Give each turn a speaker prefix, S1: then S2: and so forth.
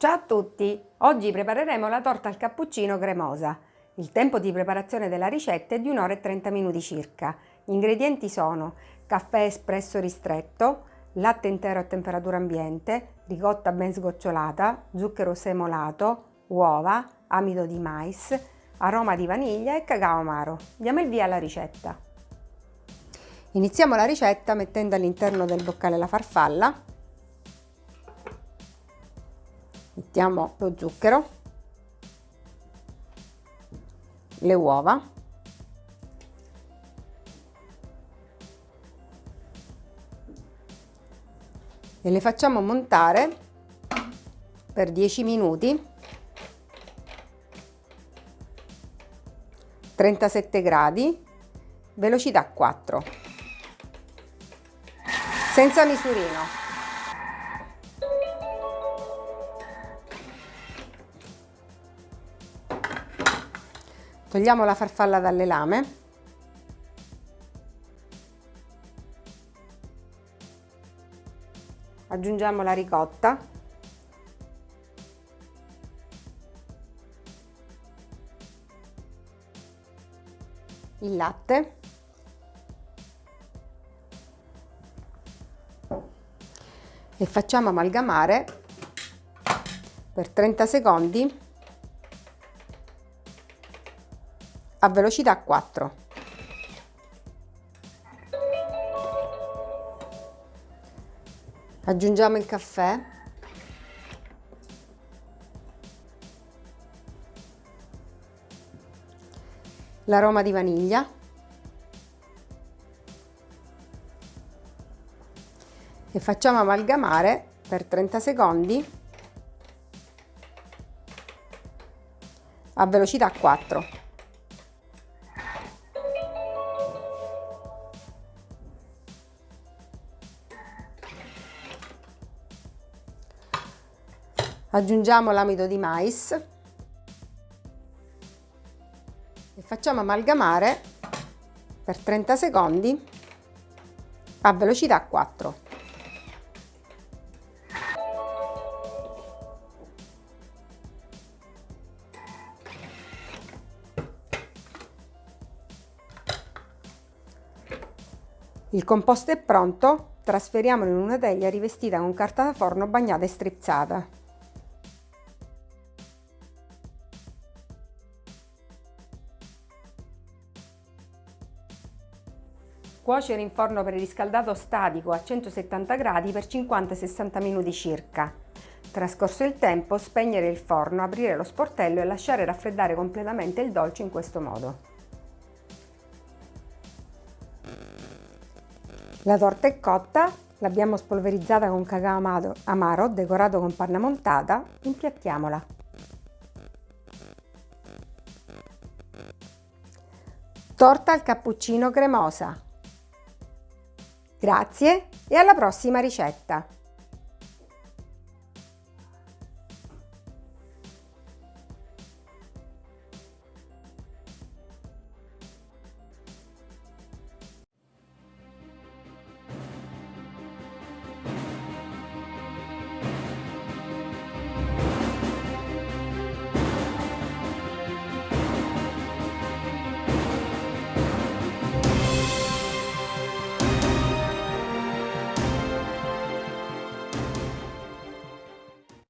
S1: Ciao a tutti! Oggi prepareremo la torta al cappuccino cremosa. Il tempo di preparazione della ricetta è di 1 ora e 30 minuti circa. Gli ingredienti sono caffè espresso ristretto, latte intero a temperatura ambiente, ricotta ben sgocciolata, zucchero semolato, uova, amido di mais, aroma di vaniglia e cacao amaro. Diamo il via alla ricetta. Iniziamo la ricetta mettendo all'interno del boccale la farfalla, mettiamo lo zucchero, le uova, e le facciamo montare per 10 minuti. 37 gradi velocità 4 senza misurino togliamo la farfalla dalle lame. Aggiungiamo la ricotta. Il latte. E facciamo amalgamare per 30 secondi a velocità 4 aggiungiamo il caffè. L'aroma di vaniglia. E facciamo amalgamare per 30 secondi a velocità 4 aggiungiamo l'amido di mais e facciamo amalgamare per 30 secondi a velocità 4. Il composto è pronto, trasferiamolo in una teglia rivestita con carta da forno bagnata e strizzata. Cuocere in forno preriscaldato statico a 170 gradi per 50-60 minuti circa. Trascorso il tempo, spegnere il forno, aprire lo sportello e lasciare raffreddare completamente il dolce in questo modo. La torta è cotta, l'abbiamo spolverizzata con cacao amaro, decorato con panna montata, impiattiamola. Torta al cappuccino cremosa. Grazie e alla prossima ricetta!